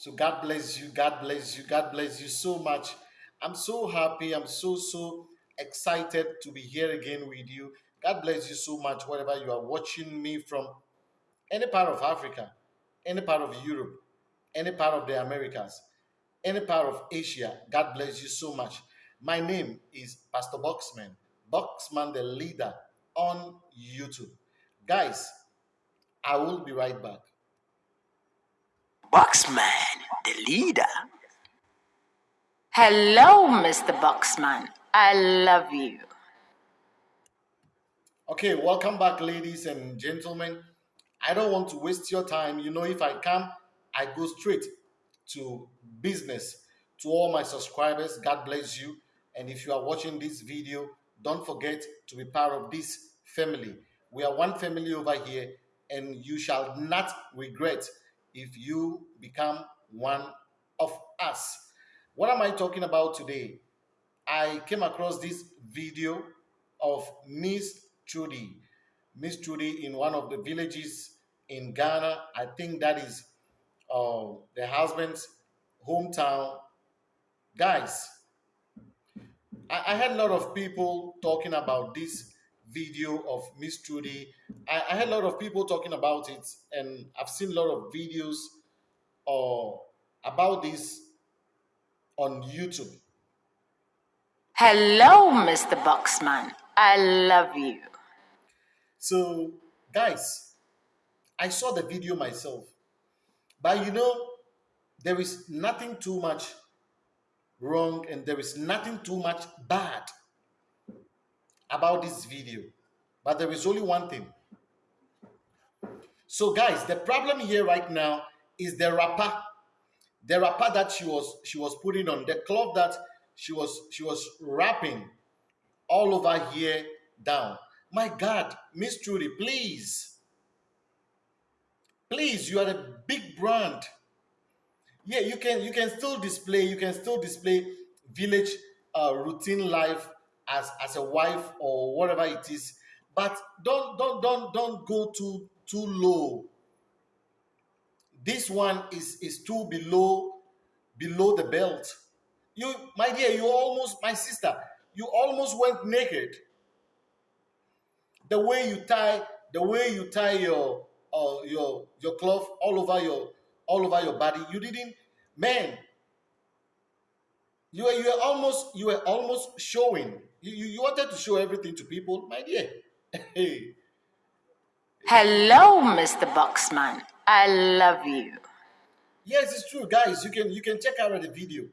So God bless you. God bless you. God bless you so much. I'm so happy. I'm so, so excited to be here again with you. God bless you so much, wherever you are watching me from any part of Africa, any part of Europe, any part of the Americas, any part of Asia. God bless you so much. My name is Pastor Boxman, Boxman the leader on YouTube. Guys, I will be right back. Boxman, the leader. Hello, Mr. Boxman. I love you. Okay, welcome back, ladies and gentlemen. I don't want to waste your time. You know, if I come, I go straight to business. To all my subscribers, God bless you. And if you are watching this video, don't forget to be part of this family. We are one family over here, and you shall not regret if you become one of us. What am I talking about today? I came across this video of Miss Trudy. Miss Trudy in one of the villages in Ghana. I think that is uh, the husband's hometown. Guys, I, I had a lot of people talking about this video of Miss Trudy. I, I, had a lot of people talking about it, and I've seen a lot of videos uh, about this on YouTube. Hello, Mr. Boxman. I love you. So, guys, I saw the video myself, but you know, there is nothing too much wrong and there is nothing too much bad about this video, but there is only one thing. So, guys, the problem here right now is the wrapper, the wrapper that she was she was putting on, the cloth that she was she was wrapping all over here down. My God, Miss Trudy, please, please, you are a big brand. Yeah, you can you can still display you can still display village uh, routine life as as a wife or whatever it is but don't don't don't don't go too too low. This one is is too below below the belt. You my dear you almost my sister you almost went naked. The way you tie the way you tie your uh, your your cloth all over your all over your body you didn't man you were you were almost you were almost showing you, you, you wanted to show everything to people, my dear. Hey. Hello, Mr. Boxman. I love you. Yes, it's true, guys. You can you can check out the video.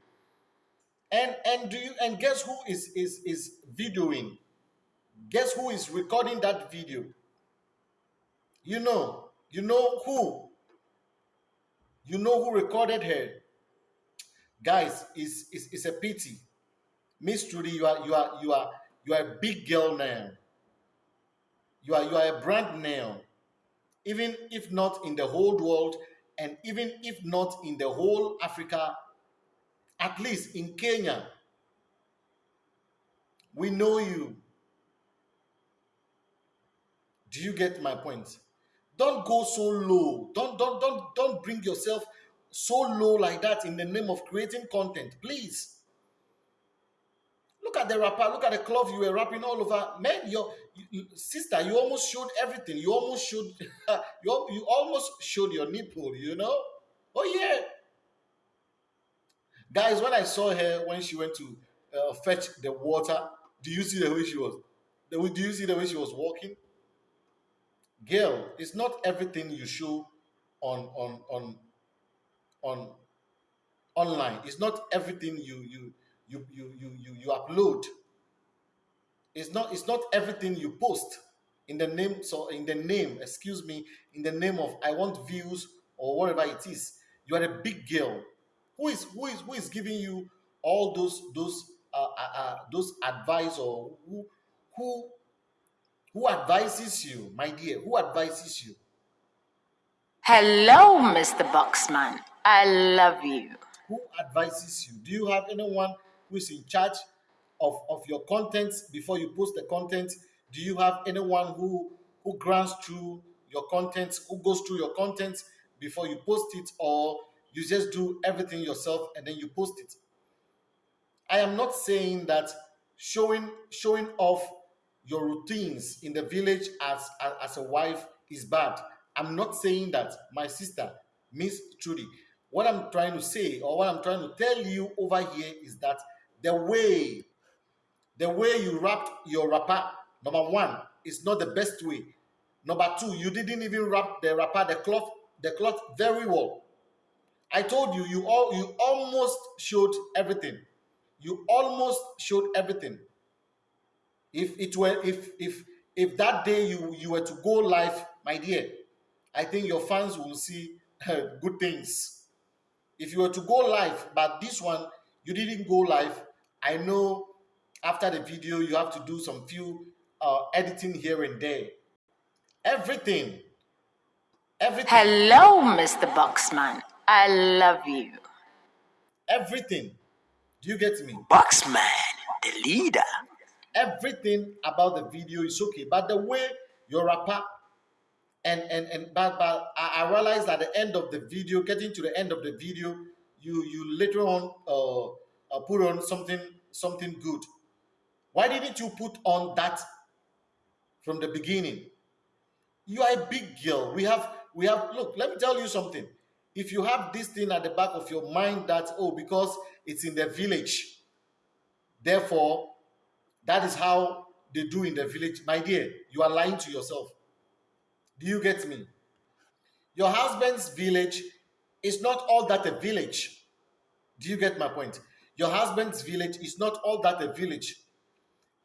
And and do you and guess who is is is videoing? Guess who is recording that video? You know, you know who? You know who recorded her? Guys, it's, it's, it's a pity Miss Trudy, you are you are you are you are a big girl now. You are you are a brand now. Even if not in the whole world, and even if not in the whole Africa, at least in Kenya, we know you. Do you get my point? Don't go so low. Don't don't don't don't bring yourself so low like that in the name of creating content, please. Look at the wrapper. Look at the cloth you were wrapping all over. Man, your you, sister, you almost showed everything. You almost showed. you, you almost showed your nipple. You know. Oh yeah. Guys, when I saw her when she went to uh, fetch the water, do you see the way she was? Do you see the way she was walking? Girl, it's not everything you show on on on on online. It's not everything you you you you you you, you upload. It's not it's not everything you post in the name so in the name excuse me in the name of i want views or whatever it is. You are a big girl. Who is who is who is giving you all those those uh, uh, uh, those advice or who who who advises you my dear? Who advises you? Hello mr boxman i love you who advises you do you have anyone who is in charge of, of your content before you post the content? Do you have anyone who who grants through your content, who goes through your content before you post it, or you just do everything yourself and then you post it. I am not saying that showing showing off your routines in the village as, as, as a wife is bad. I'm not saying that, my sister, Miss Trudy. What I'm trying to say, or what I'm trying to tell you over here, is that the way, the way you wrapped your wrapper, number one, is not the best way. Number two, you didn't even wrap the wrapper, the cloth, the cloth very well. I told you, you all, you almost showed everything. You almost showed everything. If it were, if if if that day you you were to go live, my dear, I think your fans will see good things. If you were to go live, but this one you didn't go live, I know after the video you have to do some few uh, editing here and there. Everything, everything. Hello, Mr. Boxman. I love you. Everything. Do you get me? Boxman, the leader. Everything about the video is okay, but the way your wrapper and and and but but I, I realized at the end of the video, getting to the end of the video, you you later on uh, uh put on something something good. Why didn't you put on that from the beginning? You are a big girl. We have we have look. Let me tell you something. If you have this thing at the back of your mind that oh because it's in the village, therefore that is how they do in the village, my dear. You are lying to yourself. Do you get me? Your husband's village is not all that a village. Do you get my point? Your husband's village is not all that a village.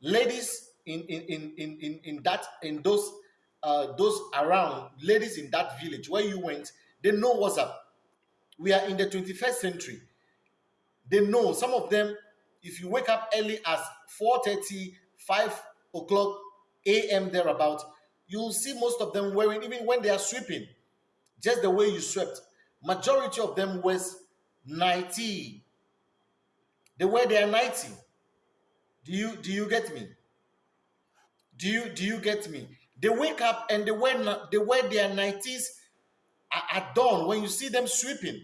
Ladies in in in in in, that in those uh, those around ladies in that village where you went, they know what's up. We are in the 21st century. They know some of them. If you wake up early as 4:30, 5 o'clock a.m. thereabout, you'll see most of them wearing, even when they are sweeping, just the way you swept. Majority of them wears 90. They wear their 90. Do you do you get me? Do you do you get me? They wake up and they wear they wear their 90s at, dawn when you see them sweeping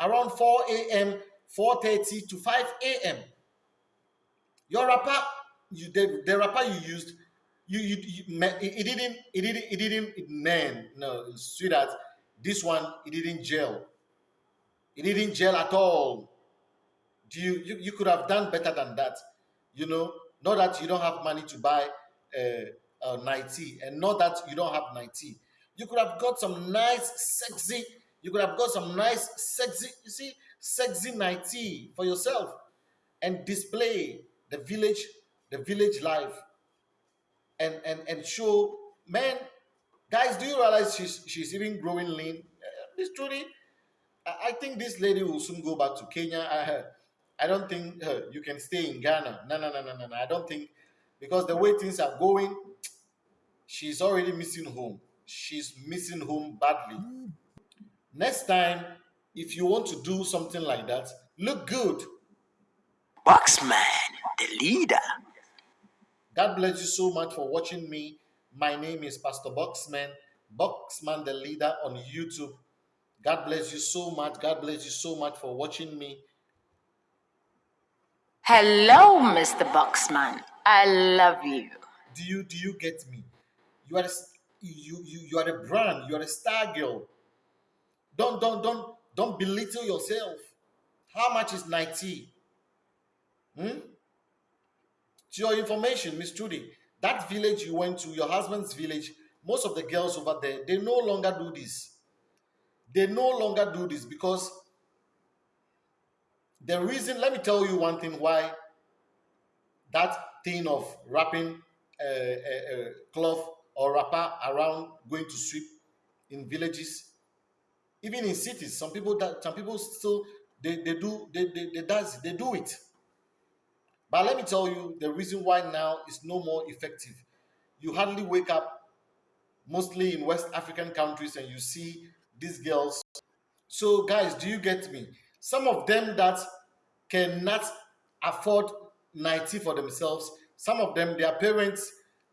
around 4 a.m., 4:30 to 5 a.m. Your wrapper, you the, the wrapper you used you, you, it, didn't it didn't it didn't it, man no that this one it didn't gel. It didn't gel at all. Do you, you you could have done better than that you know? Not that you don't have money to buy uh, uh 90 and not that you don't have 90 you could have got some nice sexy you could have got some nice sexy you see sexy 90 for yourself and display the village the village life and and and show man guys do you realize she's she's even growing lean? Uh, this truly I, think this lady will soon go back to kenya. I i don't think uh, you can stay in ghana. No no no no no no. I don't think because the way things are going she's already missing home. She's missing home badly. Next time if you want to do something like that look good. Boxman the leader God bless you so much for watching me. My name is Pastor Boxman, Boxman the leader on YouTube. God bless you so much. God bless you so much for watching me. Hello, Mr. Boxman. I love you. Do you do you get me? You are a, you you you are a brand. You are a star girl. Don't don't don't don't belittle yourself. How much is 90? Hmm? To your information, Miss Trudy, that village you went to, your husband's village, most of the girls over there, they no longer do this. They no longer do this because the reason, let me tell you one thing why that thing of wrapping a, a, a cloth or wrapper around going to sweep in villages, even in cities, some people that some people still they, they do they, they, they does they do it but let me tell you the reason why now is no more effective. You hardly wake up, mostly in West African countries, and you see these girls. So, guys, do you get me? Some of them that cannot afford 90 for themselves, some of them, their parents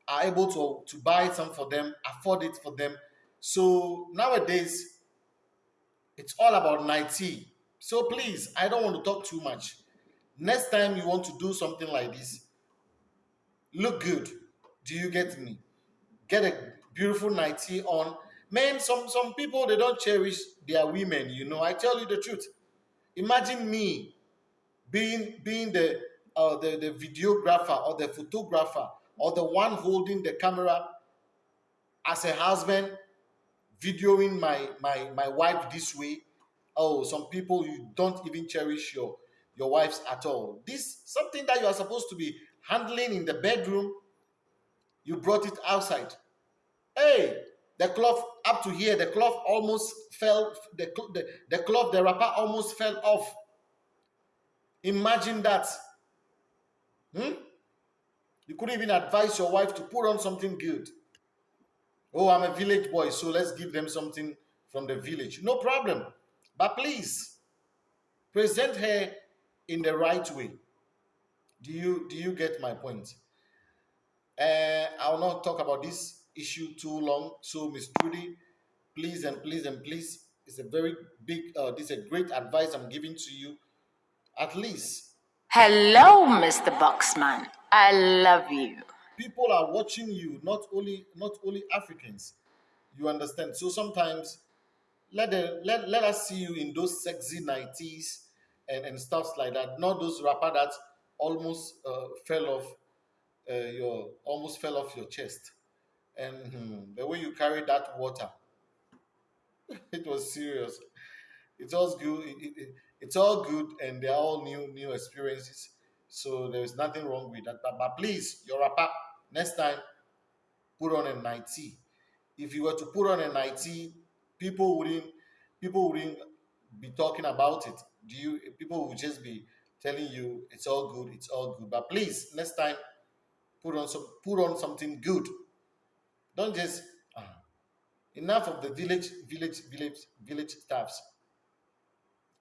are able to, to buy some for them, afford it for them. So nowadays, it's all about 90. So please, I don't want to talk too much. Next time you want to do something like this, look good. Do you get me? Get a beautiful nightie on. Man, some some people they don't cherish their women. You know, I tell you the truth. Imagine me being being the uh, the the videographer or the photographer or the one holding the camera as a husband videoing my my my wife this way oh some people you don't even cherish your your wives at all. This something that you are supposed to be handling in the bedroom you brought it outside. Hey the cloth up to here the cloth almost fell the, the, the cloth the wrapper almost fell off. Imagine that. Hmm? you couldn't even advise your wife to put on something good. Oh i'm a village boy so let's give them something from the village. No problem. But please present her in the right way. Do you do you get my point? Uh, I will not talk about this issue too long. So, Miss Trudy, please and please and please, it's a very big. Uh, this is a great advice I'm giving to you. At least Hello, Mr. Boxman. I love you. people are watching you. Not only not only Africans. You understand? So sometimes let the let, let us see you in those sexy nighties and, and stuff like that. Not those wrapper that almost uh, fell off uh, your almost fell off your chest. And hmm, the way you carried that water, it was serious. It's all good. It, it, it- it's all good, and they're all new new experiences. So there is nothing wrong with that. But, but please, your wrapper next time, put on a nightie. If you were to put on a nightie, people wouldn't people wouldn't be talking about it. Do you? People will just be telling you it's all good, it's all good. But please, next time, put on some put on something good. Don't just ah, enough of the village, village, village, village staffs.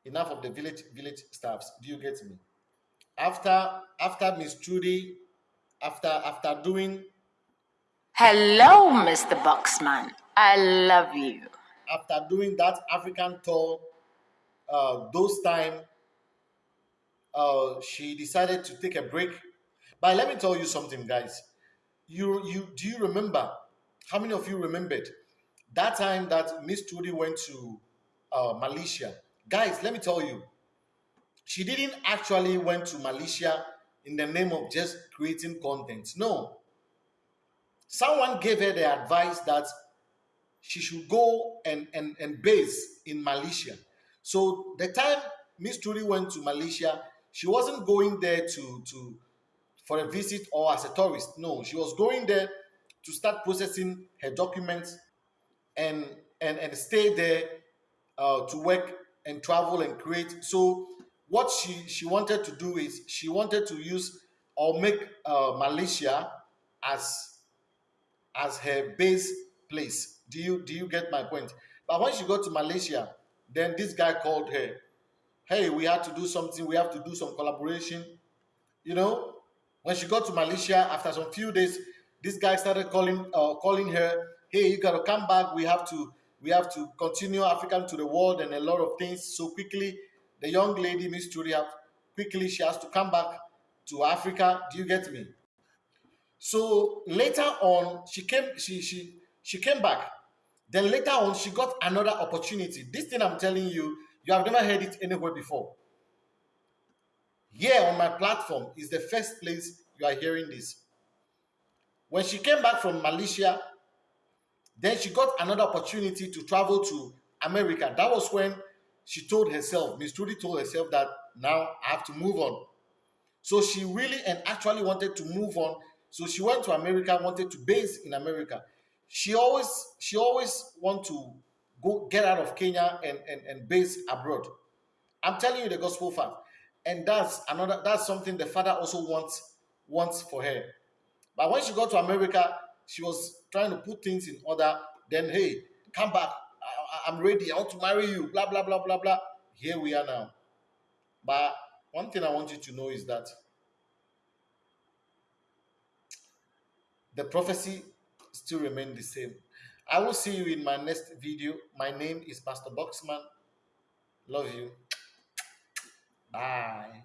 Enough of the village, village staffs. Do you get me? After after Miss Trudy, after after doing Hello, Mr. Boxman. I love you. after doing that African tour, uh, those time, uh, she decided to take a break. But let me tell you something, guys. You you do you remember? How many of you remembered that time that Miss Trudy went to uh, Malaysia? Guys, let me tell you, she didn't actually went to Malaysia in the name of just creating content. No, someone gave her the advice that she should go and, and, and base in Malaysia. So the time Miss Trudy went to Malaysia, she wasn't going there to, to for a visit or as a tourist. No, she was going there to start processing her documents and and, and stay there uh, to work and travel and create. So what she, she wanted to do is she wanted to use or make uh, Malaysia as as her base place. Do you do you get my point? But when she got to Malaysia, then this guy called her. Hey, we had to do something. We have to do some collaboration. You know, when she got to Malaysia after some few days, this guy started calling uh, calling her. Hey, you gotta come back. We have to we have to continue African to the world and a lot of things. So quickly, the young lady, Miss Julia, quickly she has to come back to Africa. Do you get me? So later on, she came, she she she came back. Then later on, she got another opportunity. This thing I'm telling you, you have never heard it anywhere before. Here on my platform is the first place you are hearing this. When she came back from Malaysia, then she got another opportunity to travel to America. That was when she told herself, Miss Trudy told herself that now I have to move on. So she really and actually wanted to move on. So she went to America, wanted to base in America. She always she always want to go get out of Kenya and, and, and base abroad. I'm telling you the gospel fact. And that's another that's something the father also wants wants for her. But when she got to America, she was trying to put things in order. Then, hey, come back. I, am ready. I want to marry you. Blah, blah, blah, blah, blah. Here we are now. But one thing I want you to know is that the prophecy still remain the same. I will see you in my next video. My name is Pastor Boxman. Love you. Bye.